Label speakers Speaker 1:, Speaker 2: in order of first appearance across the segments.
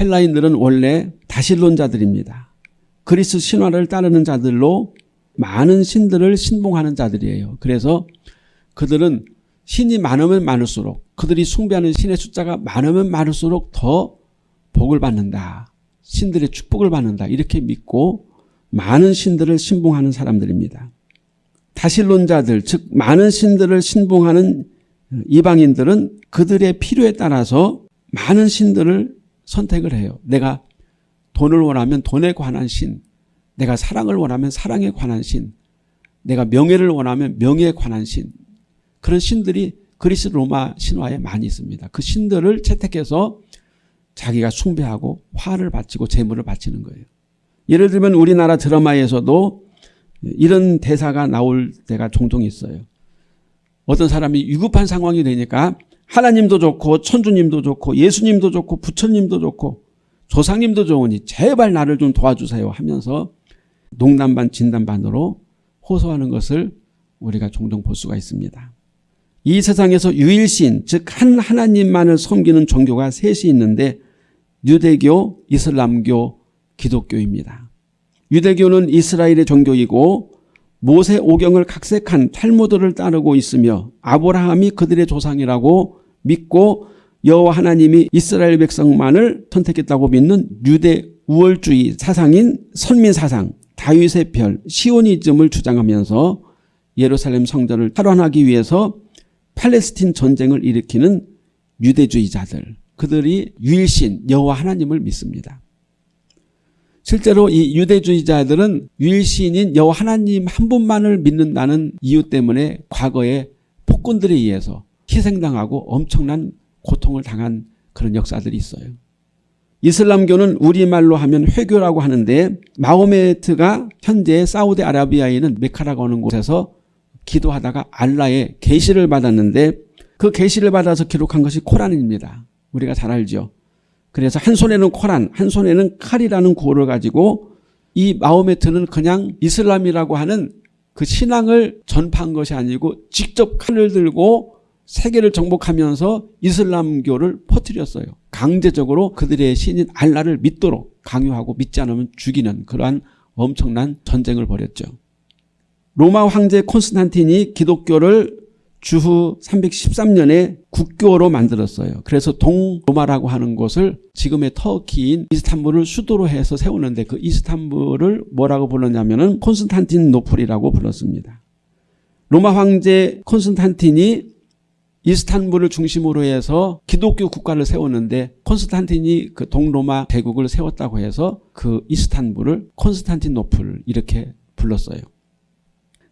Speaker 1: 헬라인들은 원래 다실론자들입니다. 그리스 신화를 따르는 자들로 많은 신들을 신봉하는 자들이에요. 그래서 그들은 신이 많으면 많을수록 그들이 숭배하는 신의 숫자가 많으면 많을수록 더 복을 받는다. 신들의 축복을 받는다. 이렇게 믿고 많은 신들을 신봉하는 사람들입니다. 다실론자들 즉 많은 신들을 신봉하는 이방인들은 그들의 필요에 따라서 많은 신들을 선택을 해요. 내가 돈을 원하면 돈에 관한 신, 내가 사랑을 원하면 사랑에 관한 신, 내가 명예를 원하면 명예에 관한 신 그런 신들이 그리스 로마 신화에 많이 있습니다. 그 신들을 채택해서 자기가 숭배하고 화를 바치고 재물을 바치는 거예요. 예를 들면 우리나라 드라마에서도 이런 대사가 나올 때가 종종 있어요. 어떤 사람이 위급한 상황이 되니까 하나님도 좋고 천주님도 좋고 예수님도 좋고 부처님도 좋고 조상님도 좋으니 제발 나를 좀 도와주세요 하면서 농담 반 진담 반으로 호소하는 것을 우리가 종종 볼 수가 있습니다. 이 세상에서 유일신 즉 한 하나님만을 섬기는 종교가 셋이 있는데 유대교, 이슬람교, 기독교입니다. 유대교는 이스라엘의 종교이고 모세 오경을 각색한 탈무드를 따르고 있으며 아브라함이 그들의 조상이라고 믿고 여호와 하나님이 이스라엘 백성만을 선택했다고 믿는 유대 우월주의 사상인 선민사상 다윗의 별 시오니즘을 주장하면서 예루살렘 성전을 탈환하기 위해서 팔레스틴 전쟁을 일으키는 유대주의자들 그들이 유일신 여호와 하나님을 믿습니다. 실제로 이 유대주의자들은 유일신인 여호와 하나님 한 분만을 믿는다는 이유 때문에 과거에 폭군들에 의해서 희생당하고 엄청난 고통을 당한 그런 역사들이 있어요. 이슬람교는 우리말로 하면 회교라고 하는데 마호메트가 현재 사우디아라비아에 있는 메카라고 하는 곳에서 기도하다가 알라의 계시를 받았는데 그 계시를 받아서 기록한 것이 코란입니다. 우리가 잘 알죠. 그래서 한 손에는 코란, 한 손에는 칼이라는 구호를 가지고 이 마호메트는 그냥 이슬람이라고 하는 그 신앙을 전파한 것이 아니고 직접 칼을 들고 세계를 정복하면서 이슬람교를 퍼뜨렸어요. 강제적으로 그들의 신인 알라를 믿도록 강요하고 믿지 않으면 죽이는 그러한 엄청난 전쟁을 벌였죠. 로마 황제 콘스탄틴이 기독교를 주후 313년에 국교로 만들었어요. 그래서 동로마라고 하는 곳을 지금의 터키인 이스탄불을 수도로 해서 세우는데 그 이스탄불을 뭐라고 불렀냐면 콘스탄틴 노플이라고 불렀습니다. 로마 황제 콘스탄틴이 이스탄불을 중심으로 해서 기독교 국가를 세웠는데 콘스탄틴이 그 동로마 제국을 세웠다고 해서 그 이스탄불을 콘스탄틴 노플 이렇게 불렀어요.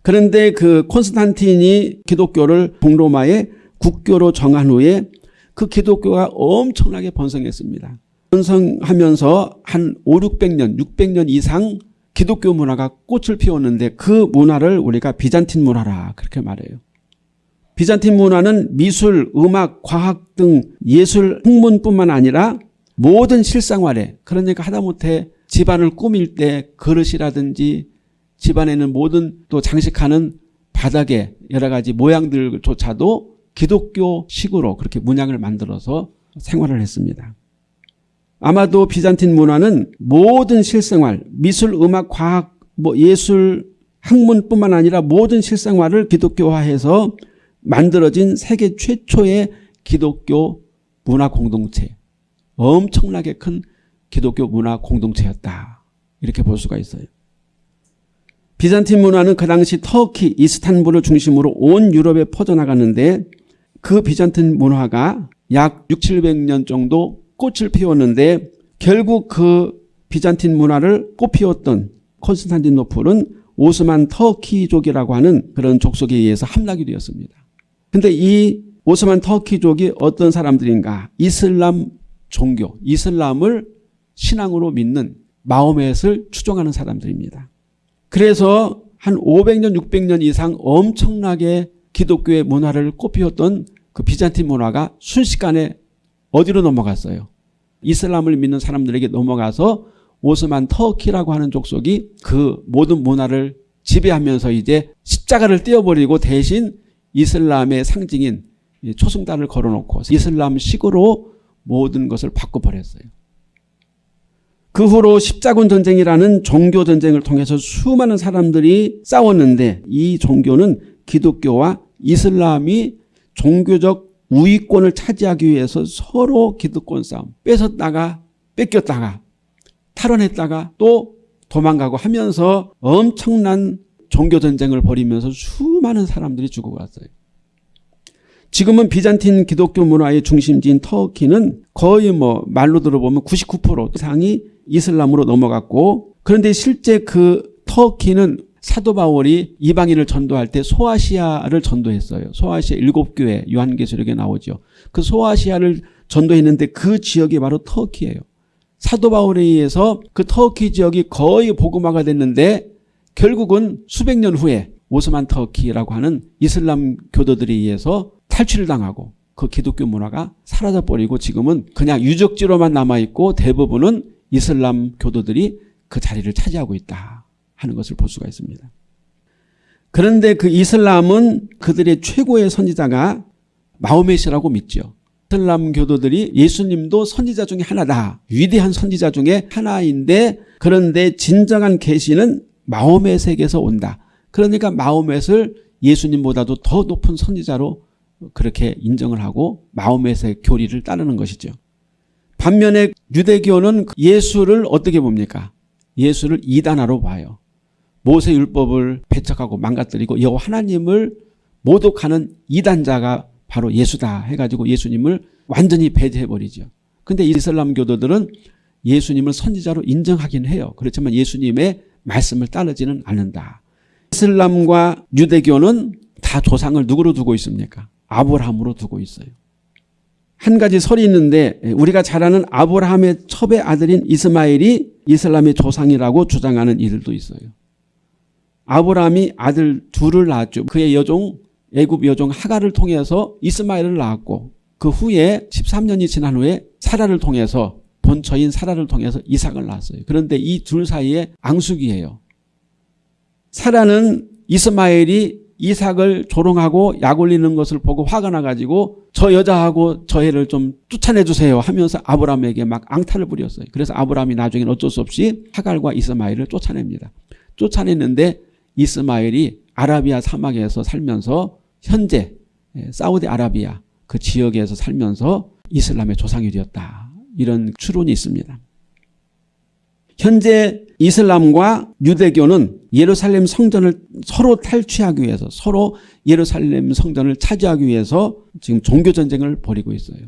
Speaker 1: 그런데 그 콘스탄틴이 기독교를 동로마의 국교로 정한 후에 그 기독교가 엄청나게 번성했습니다. 번성하면서 한 5, 600년, 600년 이상 기독교 문화가 꽃을 피웠는데 그 문화를 우리가 비잔틴 문화라 그렇게 말해요. 비잔틴 문화는 미술, 음악, 과학 등 예술 학문뿐만 아니라 모든 실생활에 그러니까 하다못해 집안을 꾸밀 때 그릇이라든지 집안에는 모든 또 장식하는 바닥에 여러 가지 모양들조차도 기독교식으로 그렇게 문양을 만들어서 생활을 했습니다. 아마도 비잔틴 문화는 모든 실생활, 미술, 음악, 과학, 뭐 예술, 학문뿐만 아니라 모든 실생활을 기독교화해서 만들어진 세계 최초의 기독교 문화 공동체 엄청나게 큰 기독교 문화 공동체였다. 이렇게 볼 수가 있어요. 비잔틴 문화는 그 당시 터키, 이스탄불을 중심으로 온 유럽에 퍼져나갔는데 그 비잔틴 문화가 약 6, 700년 정도 꽃을 피웠는데 결국 그 비잔틴 문화를 꽃피웠던 콘스탄티노플은 오스만 터키족이라고 하는 그런 족속에 의해서 함락이 되었습니다. 근데 이 오스만 터키족이 어떤 사람들인가? 이슬람 종교, 이슬람을 신앙으로 믿는 마호멧을 추종하는 사람들입니다. 그래서 한 500년, 600년 이상 엄청나게 기독교의 문화를 꽃피웠던 그 비잔틴 문화가 순식간에 어디로 넘어갔어요? 이슬람을 믿는 사람들에게 넘어가서 오스만 터키라고 하는 족속이 그 모든 문화를 지배하면서 이제 십자가를 떼어버리고 대신 이슬람의 상징인 초승단을 걸어놓고 이슬람식으로 모든 것을 바꿔버렸어요. 그 후로 십자군 전쟁이라는 종교 전쟁을 통해서 수많은 사람들이 싸웠는데 이 종교는 기독교와 이슬람이 종교적 우위권을 차지하기 위해서 서로 기득권 싸움 뺏었다가 뺏겼다가 탈원했다가 또 도망가고 하면서 엄청난 종교 전쟁을 벌이면서 수많은 사람들이 죽어갔어요. 지금은 비잔틴 기독교 문화의 중심지인 터키는 거의 뭐 말로 들어보면 99% 이상이 이슬람으로 넘어갔고 그런데 실제 그 터키는 사도 바울이 이방인을 전도할 때 소아시아를 전도했어요. 소아시아 일곱 교회 요한계시록에 나오죠. 그 소아시아를 전도했는데 그 지역이 바로 터키예요. 사도 바울에 의해서 그 터키 지역이 거의 복음화가 됐는데 결국은 수백 년 후에 오스만 터키라고 하는 이슬람 교도들에 의해서 탈취를 당하고 그 기독교 문화가 사라져버리고 지금은 그냥 유적지로만 남아있고 대부분은 이슬람 교도들이 그 자리를 차지하고 있다 하는 것을 볼 수가 있습니다. 그런데 그 이슬람은 그들의 최고의 선지자가 마호메시라고 믿죠. 이슬람 교도들이 예수님도 선지자 중에 하나다. 위대한 선지자 중에 하나인데 그런데 진정한 계시는 마호메색에서 온다. 그러니까 마호멧을 예수님보다도 더 높은 선지자로 그렇게 인정을 하고 마호멧의 교리를 따르는 것이죠. 반면에 유대교는 예수를 어떻게 봅니까? 예수를 이단화로 봐요. 모세 율법을 배척하고 망가뜨리고 여호와 하나님을 모독하는 이단자가 바로 예수다 해가지고 예수님을 완전히 배제해버리죠. 근데 이슬람 교도들은 예수님을 선지자로 인정하긴 해요. 그렇지만 예수님의 말씀을 따르지는 않는다. 이슬람과 유대교는 다 조상을 누구로 두고 있습니까? 아브라함으로 두고 있어요. 한 가지 설이 있는데 우리가 잘 아는 아브라함의 첩의 아들인 이스마엘이 이슬람의 조상이라고 주장하는 이들도 있어요. 아브라함이 아들 둘을 낳았죠. 그의 여종 애굽 여종 하가를 통해서 이스마엘을 낳았고 그 후에 13년이 지난 후에 사라를 통해서 본처인 사라를 통해서 이삭을 낳았어요. 그런데 이 둘 사이에 앙숙이에요. 사라는 이스마엘이 이삭을 조롱하고 약 올리는 것을 보고 화가 나가지고 저 여자하고 저 애를 좀 쫓아내 주세요 하면서 아브라함에게 막 앙탈을 부렸어요. 그래서 아브라함이 나중에 어쩔 수 없이 하갈과 이스마엘을 쫓아냅니다. 쫓아냈는데 이스마엘이 아라비아 사막에서 살면서 현재 예, 사우디 아라비아 그 지역에서 살면서 이슬람의 조상이 되었다. 이런 추론이 있습니다. 현재 이슬람과 유대교는 예루살렘 성전을 서로 탈취하기 위해서 서로 예루살렘 성전을 차지하기 위해서 지금 종교전쟁을 벌이고 있어요.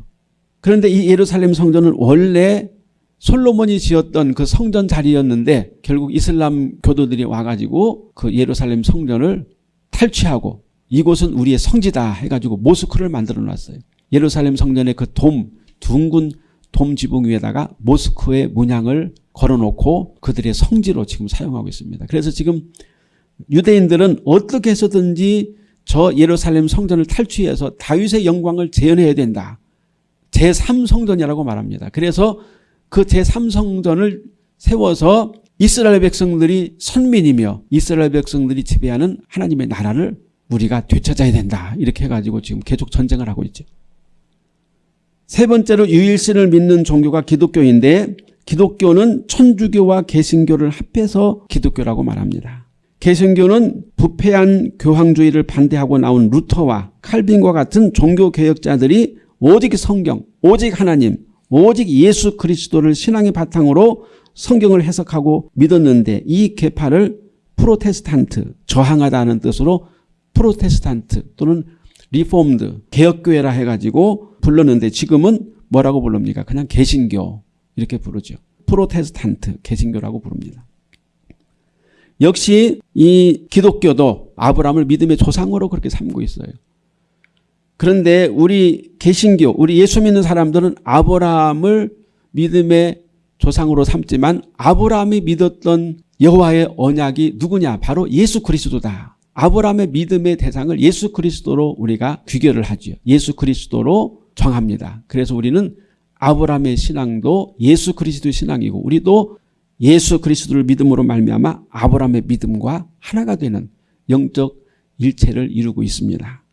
Speaker 1: 그런데 이 예루살렘 성전은 원래 솔로몬이 지었던 그 성전 자리였는데 결국 이슬람 교도들이 와가지고 그 예루살렘 성전을 탈취하고 이곳은 우리의 성지다 해가지고 모스크를 만들어 놨어요. 예루살렘 성전의 그 돔, 둥근 돔 지붕 위에다가 모스크의 문양을 걸어놓고 그들의 성지로 지금 사용하고 있습니다. 그래서 지금 유대인들은 어떻게 해서든지 저 예루살렘 성전을 탈취해서 다윗의 영광을 재현해야 된다. 제3성전이라고 말합니다. 그래서 그 제3성전을 세워서 이스라엘 백성들이 선민이며 이스라엘 백성들이 지배하는 하나님의 나라를 우리가 되찾아야 된다. 이렇게 해가지고 지금 계속 전쟁을 하고 있죠. 세 번째로 유일신을 믿는 종교가 기독교인데 기독교는 천주교와 개신교를 합해서 기독교라고 말합니다. 개신교는 부패한 교황주의를 반대하고 나온 루터와 칼빈과 같은 종교개혁자들이 오직 성경, 오직 하나님, 오직 예수 그리스도를 신앙의 바탕으로 성경을 해석하고 믿었는데 이 개파를 프로테스탄트, 저항하다는 뜻으로 프로테스탄트 또는 Reformed, 개혁교회라 해가지고 불렀는데 지금은 뭐라고 부릅니까? 그냥 개신교 이렇게 부르죠. 프로테스탄트, 개신교라고 부릅니다. 역시 이 기독교도 아브라함을 믿음의 조상으로 그렇게 삼고 있어요. 그런데 우리 개신교, 우리 예수 믿는 사람들은 아브라함을 믿음의 조상으로 삼지만 아브라함이 믿었던 여호와의 언약이 누구냐? 바로 예수 그리스도다. 아브라함의 믿음의 대상을 예수 그리스도로 우리가 귀결을 하죠. 예수 그리스도로 정합니다. 그래서 우리는 아브라함의 신앙도 예수 그리스도의 신앙이고 우리도 예수 그리스도를 믿음으로 말미암아 아브라함의 믿음과 하나가 되는 영적 일체를 이루고 있습니다.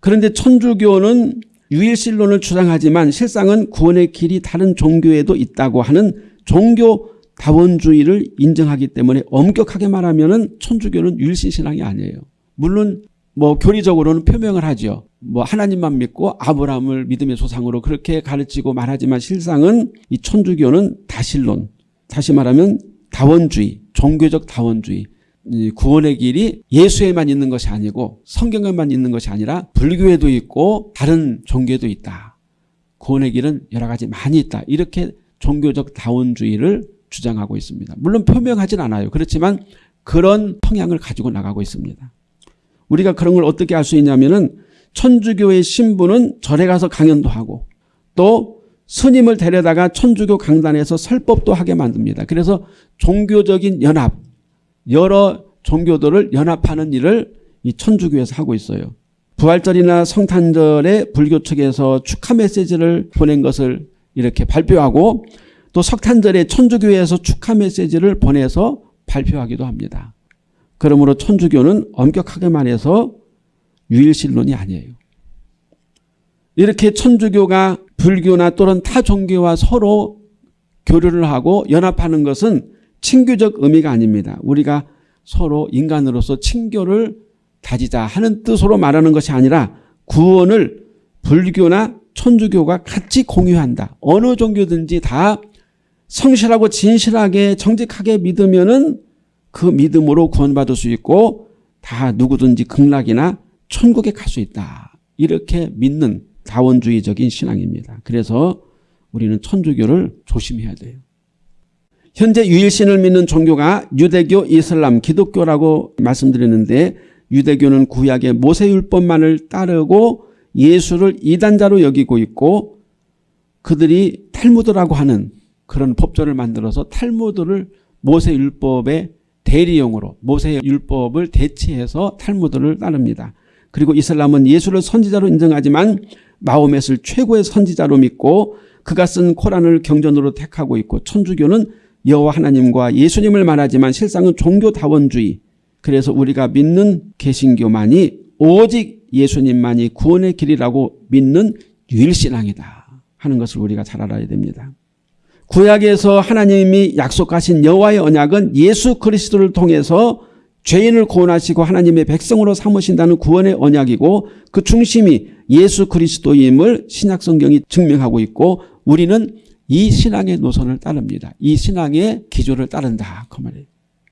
Speaker 1: 그런데 천주교는 유일신론을 주장하지만 실상은 구원의 길이 다른 종교에도 있다고 하는 종교 다원주의를 인정하기 때문에 엄격하게 말하면은 천주교는 유일신 신앙이 아니에요. 물론 뭐 교리적으로는 표명을 하죠. 뭐 하나님만 믿고 아브라함을 믿음의 조상으로 그렇게 가르치고 말하지만 실상은 이 천주교는 다신론, 다시 말하면 다원주의, 종교적 다원주의, 이 구원의 길이 예수에만 있는 것이 아니고 성경에만 있는 것이 아니라 불교에도 있고 다른 종교에도 있다. 구원의 길은 여러 가지 많이 있다. 이렇게 종교적 다원주의를 주장하고 있습니다. 물론 표명하진 않아요. 그렇지만 그런 성향을 가지고 나가고 있습니다. 우리가 그런 걸 어떻게 알 수 있냐면은 천주교의 신부는 절에 가서 강연도 하고 또 스님을 데려다가 천주교 강단에서 설법도 하게 만듭니다. 그래서 종교적인 연합, 여러 종교들을 연합하는 일을 이 천주교에서 하고 있어요. 부활절이나 성탄절에 불교 측에서 축하 메시지를 보낸 것을 이렇게 발표하고 또 석탄절에 천주교에서 축하 메시지를 보내서 발표하기도 합니다. 그러므로 천주교는 엄격하게 말해서 유일신론이 아니에요. 이렇게 천주교가 불교나 또는 타 종교와 서로 교류를 하고 연합하는 것은 친교적 의미가 아닙니다. 우리가 서로 인간으로서 친교를 다지자 하는 뜻으로 말하는 것이 아니라 구원을 불교나 천주교가 같이 공유한다. 어느 종교든지 다 성실하고 진실하게 정직하게 믿으면 은 그 믿음으로 구원받을 수 있고 다 누구든지 극락이나 천국에 갈 수 있다. 이렇게 믿는 다원주의적인 신앙입니다. 그래서 우리는 천주교를 조심해야 돼요. 현재 유일신을 믿는 종교가 유대교, 이슬람, 기독교라고 말씀드렸는데 유대교는 구약의 모세율법만을 따르고 예수를 이단자로 여기고 있고 그들이 탈무드라고 하는 그런 법조를 만들어서 탈무드를 모세율법의 대리용으로 모세율법을 대체해서 탈무드를 따릅니다. 그리고 이슬람은 예수를 선지자로 인정하지만 마호멧을 최고의 선지자로 믿고 그가 쓴 코란을 경전으로 택하고 있고 천주교는 여호와 하나님과 예수님을 말하지만 실상은 종교다원주의 그래서 우리가 믿는 개신교만이 오직 예수님만이 구원의 길이라고 믿는 유일신앙이다 하는 것을 우리가 잘 알아야 됩니다. 구약에서 하나님이 약속하신 여호와의 언약은 예수 그리스도를 통해서 죄인을 구원하시고 하나님의 백성으로 삼으신다는 구원의 언약이고 그 중심이 예수 그리스도임을 신약 성경이 증명하고 있고 우리는 이 신앙의 노선을 따릅니다. 이 신앙의 기조를 따른다 그 말이에요.